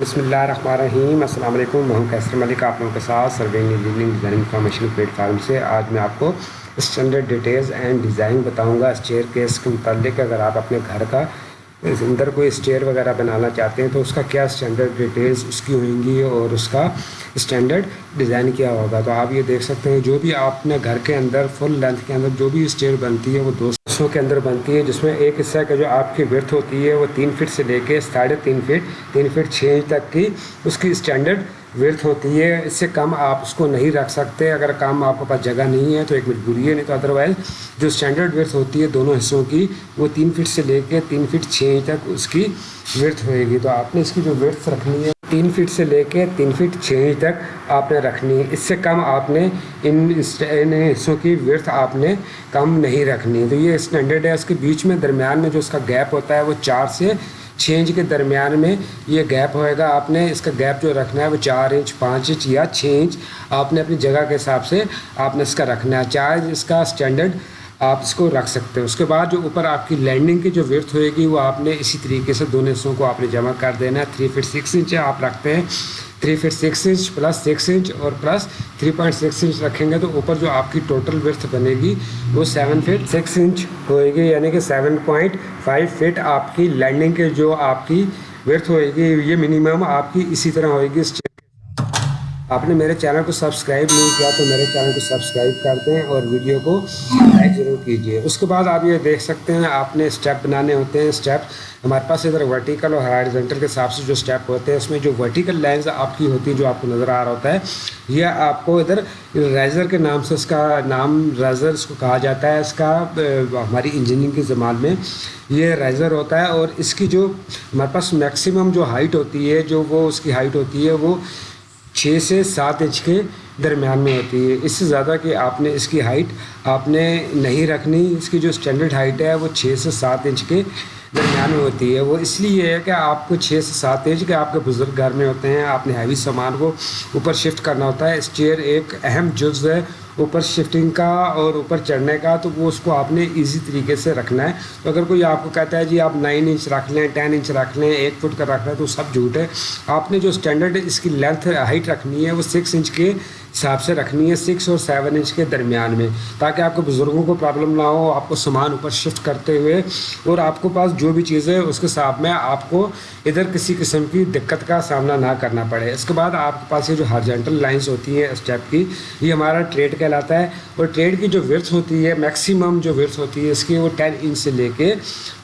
बसमीम असल मैं हूँ कैसर मलिक, आप लोगों के साथ survey engineering design information platform से। आज मैं आपको स्टैंडर्ड डिटेल्स एंड डिज़ाइन बताऊँगा। इस चेयर केस के मतलब अगर आप अपने घर का अंदर कोई स्टेयर वगैरह बनाना चाहते हैं तो उसका क्या स्टैंडर्ड डिटेल्स उसकी होंगी और उसका स्टैंडर्ड डिज़ाइन क्या होगा? तो आप ये देख सकते हैं, जो भी आपने घर के अंदर फुल लेंथ के अंदर जो भी स्टेयर बनती है, वो दो सौ के अंदर बनती है, जिसमें एक हिस्सा का जो आपकी वर्थ होती है, वो तीन फिट से लेके साढ़े तीन फिट तीन फिट छः इंच तक की उसकी स्टैंडर्ड वर्थ होती है, इससे कम आप उसको नहीं रख सकते। अगर काम आपके पास जगह नहीं है तो एक मजबूरी है, नहीं तो अदरवाइज़ जो स्टैंडर्ड वर्थ होती है दोनों हिस्सों की, वो तीन फिट से लेके तीन फिट छः इंच तक उसकी वर्थ होएगी। तो आपने इसकी जो वर्थ रखनी है, तीन फीट से लेके तीन फीट छः इंच तक आपने रखनी है। इससे कम आपने इन इन हिस्सों की वर्थ आपने कम नहीं रखनी। तो ये स्टैंडर्ड है। उसके बीच में, दरमियान में जो उसका गैप होता है, वो चार से इंच के दरमियान में ये गैप होएगा। आपने इसका गैप जो रखना है वो चार इंच पाँच इंच या छः इंच आपने अपनी जगह के हिसाब से आपने इसका रखना है। चाहे इसका स्टैंडर्ड आप इसको रख सकते हैं। उसके बाद जो ऊपर आपकी लैंडिंग की जो वर्थ होएगी वो आपने इसी तरीके से दोनों हिस्सों को आपने जमा कर देना है। थ्री फिट सिक्स इंच आप रखते हैं। Three feet six inch plus six inch और plus three point six inch रखेंगे तो ऊपर जो आपकी टोटल वर्थ बनेगी, वो सेवन फिट सिक्स इंच होएगी। यानी कि सेवन पॉइंट फाइव फिट आपकी लैंडिंग के जो आपकी वर्थ होएगी, ये मिनिमम आपकी इसी तरह होएगी। आपने मेरे चैनल को सब्सक्राइब नहीं किया तो मेरे चैनल को सब्सक्राइब कर दें और वीडियो को लाइक ज़रूर कीजिए। उसके बाद आप ये देख सकते हैं, आपने स्टेप बनाने होते हैं, स्टेप। हमारे पास इधर वर्टिकल और हॉरिजॉन्टल के हिसाब से जो स्टेप होते हैं, उसमें जो वर्टिकल लाइंस आपकी होती है, जो आपको नज़र आ रहा होता है यह आपको इधर रेजर के नाम से इसका नाम, रेजर इसको कहा जाता है, इसका हमारी इंजीनियरिंग के ज़मान में ये रेजर होता है और इसकी जो हमारे पास मैक्सिमम जो हाइट होती है, जो वो उसकी हाइट होती है, वो छः से सात इंच के दरमियान में होती है। इससे ज़्यादा कि आपने इसकी हाइट आपने नहीं रखनी, इसकी जो स्टैंडर्ड हाइट है, वो छः से सात इंच के दरमियान में होती है। वो इसलिए है कि आपको छः से सात इंच के आपके बुज़ुर्ग घर में होते हैं। आपने हैवी सामान को ऊपर शिफ्ट करना होता है। इस चेयर एक अहम जुज़ है। ऊपर शिफ्टिंग का और ऊपर चढ़ने का तो वो उसको आपने इजी तरीके से रखना है। तो अगर कोई आपको कहता है, जी, आप नाइन इंच रख लें टेन इंच रख लें, एक फुट का रख लें तो सब झूठ है। आपने जो स्टैंडर्ड इसकी लेंथ हाइट रखनी है, वो सिक्स इंच के हिसाब से रखनी है सिक्स और सेवन इंच के दरमियान में, ताकि आपके बुज़ुर्गों को प्रॉब्लम ना हो, आपको सामान ऊपर शिफ्ट करते हुए और आपको पास जो भी चीज़ें उसके हिसाब में आपको इधर किसी किस्म की दिक्कत का सामना ना करना पड़े। इसके बाद आपके पास ये जो हारजेंटल लाइन्स होती हैं स्टेप की, ये हमारा ट्रेड कहलाता है। और ट्रेड की जो वर्थ होती है मैक्सिमम जो वर्थ होती है, इसकी वो टेन इंच से लेके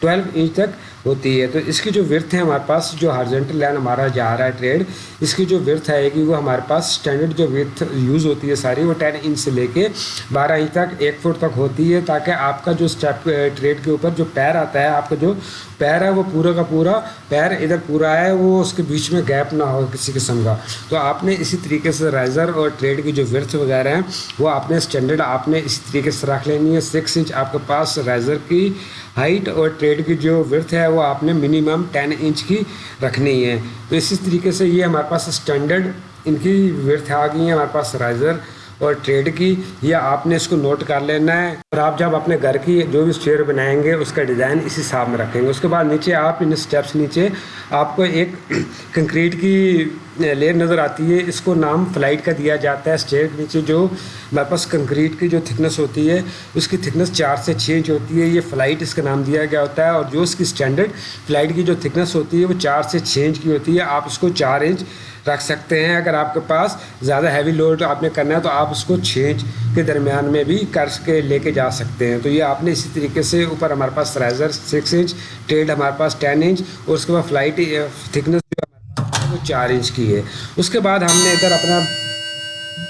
ट्वेल्व इंच तक होती है। तो इसकी जो वर्थ है हमारे पास, जो हार्जेंटल लाइन हमारा जा रहा है ट्रेड इसकी जो वर्थ आएगी वो हमारे पास स्टैंडर्ड जो वर्थ यूज़ होती है सारी, वो टेन इंच से लेके बारह इंच तक, एक फुट तक होती है, ताकि आपका जो स्टेप ट्रेड के ऊपर जो पैर आता है, आपका जो पैर है वो पूरा का पूरा पैर इधर पूरा है, वो उसके बीच में गैप ना हो किसी किस्म का। तो आपने इसी तरीके से राइज़र और ट्रेड की जो वर्थ वगैरह हैं, वो आपने स्टैंडर्ड आपने इसी तरीके से रख लेनी है। सिक्स इंच आपके पास राइज़र की हाइट और ट्रेड की जो वर्थ है, वो आपने मिनिमम टेन इंच की रखनी है। तो इसी तरीके से ये हमारे पास स्टैंडर्ड इनकी वर्थ आ गई है, हमारे पास राइज़र और ट्रेड की, या आपने इसको नोट कर लेना है। और आप जब अपने घर की जो भी स्टेयर बनाएँगे, उसका डिज़ाइन इस हिसाब में रखेंगे। उसके बाद नीचे आप इन स्टेप्स नीचे आपको एक कंक्रीट की लेयर नज़र आती है। इसको नाम फ़्लाइट का दिया जाता है। स्टेयर नीचे जो हमारे पास कंक्रीट की जो थिकनेस होती है, उसकी थिकनेस चार से छः इंच होती है। ये फ़्लाइट इसका नाम दिया गया होता है। और जो इसकी स्टैंडर्ड फ़्लाइट की जो थिकनेस होती है, वो चार से छः इंच की होती है। आप इसको चार इंच रख सकते हैं। अगर आपके पास ज़्यादा हैवी लोड आपने करना है तो आप उसको छः इंच के दरमियान में भी कर के लेके जा सकते हैं। तो ये आपने इसी तरीके से ऊपर हमारे पास राइज़र सिक्स इंच टेल्ड हमारे पास टेन इंच और उसके बाद फ़्लाइट थिकनेस जो हमारे वो चार इंच की है। उसके बाद हमने इधर अपना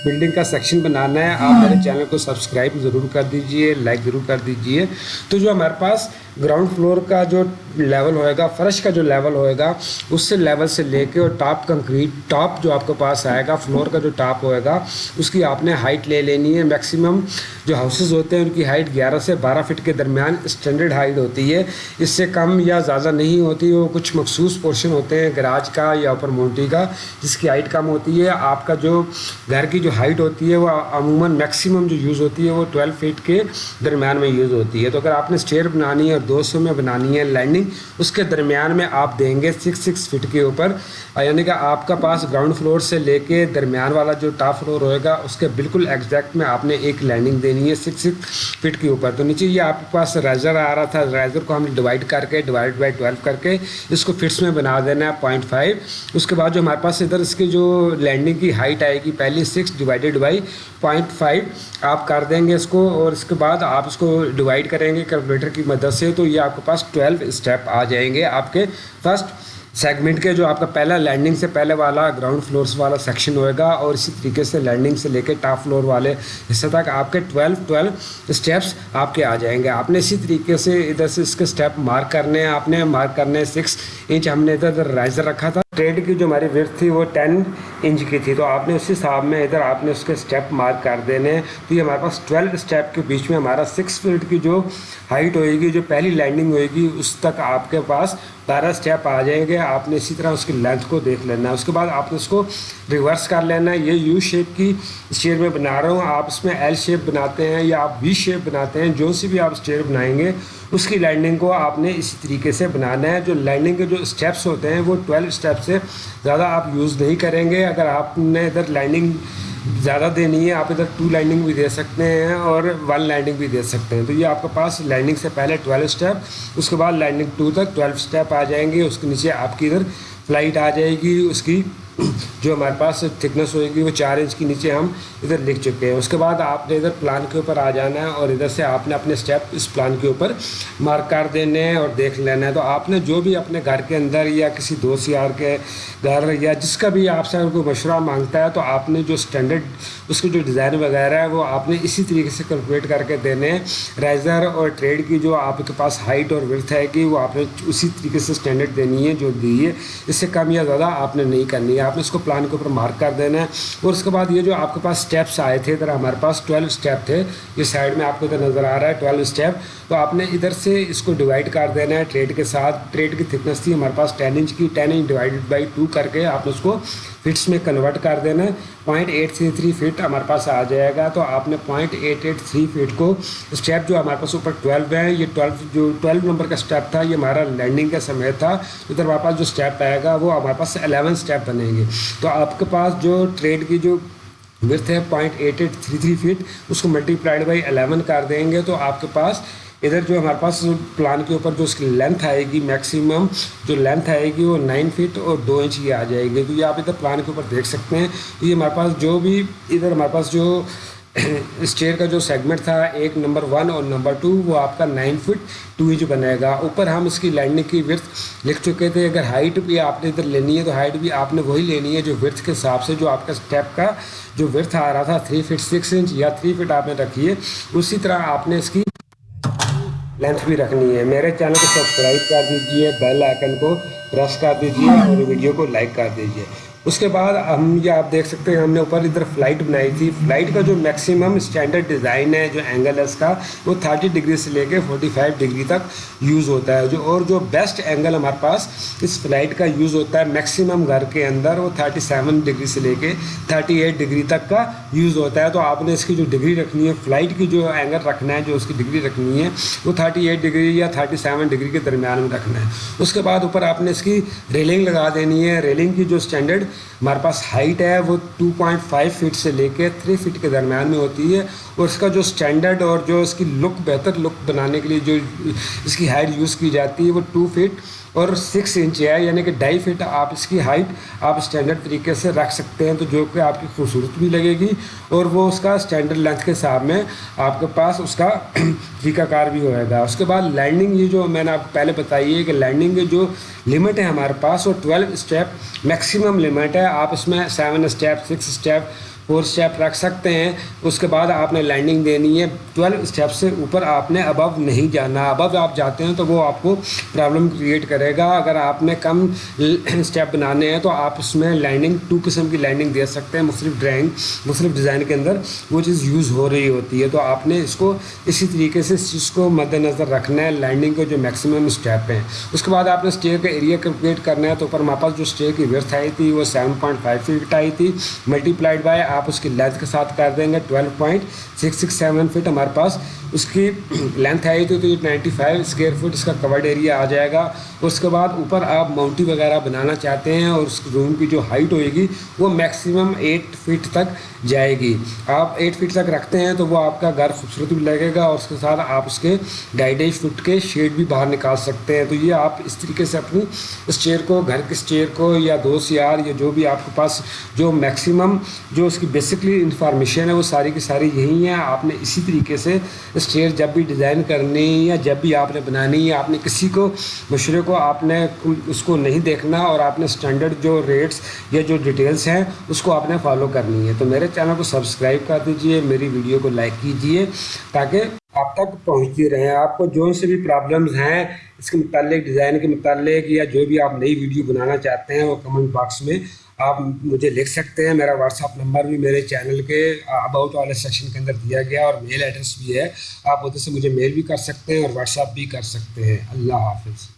बिल्डिंग का सेक्शन बनाना है, आप मेरे चैनल को सब्सक्राइब ज़रूर कर दीजिए, लाइक ज़रूर कर दीजिए। तो जो हमारे पास ग्राउंड फ्लोर का जो लेवल होएगा, फर्श का जो लेवल होएगा, उससे लेवल से लेके और टॉप कंक्रीट टॉप जो आपके पास आएगा फ्लोर का जो टॉप होएगा, उसकी आपने हाइट ले लेनी है। मैक्सिमम जो हाउसेज होते हैं, उनकी हाइट 11 से 12 फीट के दरमियान स्टैंडर्ड हाइट होती है। इससे कम या ज़्यादा नहीं होती, वो कुछ मखसूस पोर्शन होते हैं गराज का या ऊपर मोटी का, जिसकी हाइट कम होती है। आपका जो घर की जो हाइट होती है, वो अमूमन मैक्सिमम जो यूज़ होती है, वो ट्वेल्व फीट के दरमियान में यूज़ होती है। तो अगर आपने स्टेयर बनानी है और 200 में बनानी है लैंडिंग उसके दरमियान में आप देंगे सिक्स सिक्स फिट के ऊपर। यानी कि आपका पास ग्राउंड फ्लोर से लेके दरमियान वाला जो टॉप फ्लोर होएगा, उसके बिल्कुल एग्जैक्ट में आपने एक लैंडिंग देनी है सिक्स सिक्स फिट के ऊपर। तो नीचे ये आपके पास राइजर आ रहा था राइजर को हमने डिवाइड करके डिवाइड बाई ट्वेल्व करके इसको फिट्स में बना देना है पॉइंट उसके बाद जो हमारे पास इधर इसकी जो लैंडिंग की हाइट आएगी, पहली six divided by point five आप कर देंगे इसको और इसके बाद आप इसको डिवाइड करेंगे कैलकुलेटर की मदद से तो ये आपके पास ट्वेल्व स्टेप आ जाएँगे आपके फ़र्स्ट सेगमेंट के, जो आपका पहला लैंडिंग से पहले वाला ग्राउंड फ्लोर्स वाला सेक्शन होएगा और इसी तरीके से लैंडिंग से लेकर टॉप फ्लोर वाले हिस्से तक आपके 12 12 स्टेप्स आपके आ जाएँगे। आपने इसी तरीके से इधर से इसके स्टेप मार्क करने हैं, आपने मार्क करने सिक्स इंच हमने इधर राइजर रखा था। ट्रेड की जो हमारी विर्थ थी वो टेन इंच की थी तो आपने उस हिसाब में इधर आपने उसके स्टेप मार्क कर देने। हैं तो ये हमारे पास ट्वेल्व स्टेप के बीच में हमारा सिक्स फीट की जो हाइट होएगी, जो पहली लैंडिंग होएगी, उस तक आपके पास बारह स्टेप आ जाएँगे। आपने इसी तरह उसकी लेंथ को देख लेना। है उसके बाद आपने उसको रिवर्स कर लेना। है ये यू शेप की स्टेयर में बना रहा हूँ। आप इसमें एल शेप बनाते हैं या आप वी शेप बनाते हैं, जो सी भी आप स्टेयर बनाएँगे, उसकी लैंडिंग को आपने इसी तरीके से बनाना है। जो लैंडिंग के जो स्टेप्स होते हैं, वो ट्वेल्व स्टेप से ज़्यादा आप यूज़ नहीं करेंगे। अगर आपने इधर लाइनिंग ज़्यादा देनी है, आप इधर टू लाइनिंग भी दे सकते हैं और वन लाइनिंग भी दे सकते हैं। तो ये आपके पास लाइनिंग से पहले ट्वेल्व स्टेप उसके बाद लाइनिंग टू तक ट्वेल्व स्टेप आ जाएँगे, उसके नीचे आपकी इधर फ़्लाइट आ जाएगी, उसकी जो हमारे पास थिकनेस होएगी, वो चार इंच के नीचे हम इधर लिख चुके हैं। उसके बाद आपने इधर प्लान के ऊपर आ जाना है और इधर से आपने अपने स्टेप इस प्लान के ऊपर मार्क कर देने हैं और देख लेना है। तो आपने जो भी अपने घर के अंदर या किसी दोस्त यार के घर या जिसका भी आपसे अगर कोई मशुरा माँगता है तो आपने जो स्टैंडर्ड उसके जो डिज़ाइन वगैरह है, वो आपने इसी तरीके से कैलकुलेट करके देने हैं। राइज़र और ट्रेड की जो आपके पास हाइट और विर्थ है कि वो आपने उसी तरीके से स्टैंडर्ड देनी है, जो दी है। इससे कम या ज़्यादा आपने नहीं करनी है। आपने इसको प्लान के ऊपर मार्क कर देना है। और उसके बाद ये जो आपके पास स्टेप्स आए थे, इधर हमारे पास ट्वेल्व स्टेप थे, ये साइड में आपको इधर नज़र आ रहा है ट्वेल्व स्टेप तो आपने इधर से इसको डिवाइड कर देना है ट्रेड के साथ। ट्रेड की थिकनेस थी हमारे पास टेन इंच की ten inch divided by two करके आपने उसको फिट्स में कन्वर्ट कर देना है। Point eight three three feet हमारे पास आ जाएगा। तो आपने point eight eight three feet को स्टेप जो हमारे पास ऊपर ट्वेल्व है, ये ट्वेल्व जो ट्वेल्व नंबर का स्टेप था, ये हमारा लैंडिंग का समय था। इधर हमारे पास जो स्टेप आएगा, वो हमारे पास एलेवन स्टेप बनेंगे। तो आपके पास जो ट्रेड की जो विर्थ है point eight eight three three feet उसको मल्टीप्लाइड बाई एलेवन कर देंगे। तो आपके पास इधर जो हमारे पास प्लान के ऊपर जो उसकी लेंथ आएगी मैक्सिमम जो लेंथ आएगी वो नाइन फीट और दो इंच की आ जाएगी। तो ये आप इधर प्लान के ऊपर देख सकते हैं। ये हमारे पास जो भी इधर हमारे पास जो स्टेयर का जो सेगमेंट था, एक नंबर वन और नंबर टू वो आपका नाइन फुट टू इंच बनेगा। ऊपर हम इसकी लैंडिंग की विर्थ लिख चुके थे। अगर हाइट भी आपने इधर लेनी है तो हाइट भी आपने वही लेनी है जो विर्थ के हिसाब से जो आपका स्टेप का जो विर्थ आ रहा था थ्री फिट सिक्स इंच या थ्री फिट आपने रखी है, उसी तरह आपने इसकी लेंथ भी रखनी है। मेरे चैनल को सब्सक्राइब कर दीजिए बेल आइकन को प्रेस कर दीजिए और वीडियो को लाइक कर दीजिए। उसके बाद हम ये आप देख सकते हैं, हमने ऊपर इधर फ़्लाइट बनाई थी। फ़्लाइट का जो मैक्सिमम स्टैंडर्ड डिज़ाइन है, जो एंगल है इसका वो 30 डिग्री से लेके 45 डिग्री तक यूज़ होता है। जो, और जो बेस्ट एंगल हमारे पास, इस फ़्लाइट का यूज़ होता है मैक्सिमम घर के अंदर, वो 37 डिग्री से लेके 38 डिग्री तक का यूज़ होता है। तो आपने इसकी जो डिग्री रखनी है फ़्लाइट की जो एंगल रखना है, जो उसकी डिग्री रखनी है, वो थर्टी डिग्री या थर्टी डिग्री के दरमियान में रखना है। उसके बाद ऊपर आपने इसकी रेलिंग लगा देनी है। रेलिंग की जो स्टैंडर्ड हमारे पास हाइट है, वो 2.5 फीट से लेके 3 फीट के दरमियान में होती है और इसका जो स्टैंडर्ड और जो इसकी लुक बेहतर लुक बनाने के लिए जो इसकी हाइट यूज़ की जाती है, वो टू फीट और सिक्स इंच है, यानी कि ढाई फीट आप इसकी हाइट आप स्टैंडर्ड तरीके से रख सकते हैं तो जो कि आपकी खूबसूरत भी लगेगी। और वो उसका स्टैंडर्ड लेंथ के हिसाब में आपके पास उसका तरीकाकार भी होएगा। उसके बाद लैंडिंग ये जो मैंने आपको पहले बताई है कि लैंडिंग की जो लिमिट है हमारे पास, वो ट्वेल्व स्टेप मैक्सिमम लिमिट है। आप इसमें seven step six step four step रख सकते हैं। उसके बाद आपने लैंडिंग देनी है। ट्वेल्व स्टेप से ऊपर आपने अबव नहीं जाना। अबव आप जाते हैं तो वो आपको प्रॉब्लम क्रिएट करेगा। अगर आपने कम स्टेप बनाने हैं तो आप उसमें लैंडिंग टू किस्म की लैंडिंग दे सकते हैं। मुख्तलिफ़ ड्राइंग मुख्तलिफ़ डिज़ाइन के अंदर वो चीज़ यूज़ हो रही होती है। तो आपने इसको इसी तरीके से इस चीज़ को मद्देनज़र रखना है। लैंडिंग के जो मैक्सिमम स्टेप हैं। उसके बाद आपने स्टेयर का एरिया कैलकुलेट करना है। तो ऊपर हमारे पास जो स्टेयर की व्यर्थ आई थी, वो सेवन पॉइंट फाइव फीट आई थी। मल्टीप्लाइड बाय आप उसकी लेंथ के साथ कर देंगे twelve point six six seven feet हमारे पास। उसकी लेंथ आई तो, तो नाइन्टी फाइव स्क्वेयर फुट इसका कवर्ड एरिया आ जाएगा। उसके बाद ऊपर आप माउंटी वगैरह बनाना चाहते हैं और उस रूम की जो हाइट होएगी वो मैक्सिमम एट फीट तक जाएगी। आप एट फीट तक रखते हैं तो वो आपका घर खूबसूरत भी लगेगा और उसके साथ आप उसके ढाई ढाई फुट के शेड भी बाहर निकाल सकते हैं। तो ये आप इस तरीके से अपनी इस चेयर को घर के इस चेयर को या दोस्त यार या जो भी आपके पास जो मैक्सिमम जो उसकी बेसिकली इंफॉर्मेशन है वो सारी की सारी यही है। आपने इसी तरीके से इस चेयर जब भी डिज़ाइन करनी या जब भी आपने बनानी है आपने किसी को, मशरे को आपने उसको नहीं देखना और आपने स्टैंडर्ड जो रेट्स या जो डिटेल्स हैं, उसको आपने फॉलो करनी है। तो मेरे चैनल को सब्सक्राइब कर दीजिए, मेरी वीडियो को लाइक कीजिए ताकि आप तक पहुँचती रहे। आपको जो से भी प्रॉब्लम्स हैं, इसके मुतालिक डिज़ाइन के मुतालिक या जो भी आप नई वीडियो बनाना चाहते हैं, वो कमेंट बॉक्स में आप मुझे लिख सकते हैं, मेरा व्हाट्सअप नंबर भी मेरे चैनल के अबाउट वाले सेक्शन के अंदर दिया गया और मेल एड्रेस भी है। आप उधर से मुझे मेल भी कर सकते हैं और व्हाट्सअप भी कर सकते हैं। अल्लाह हाफिज़।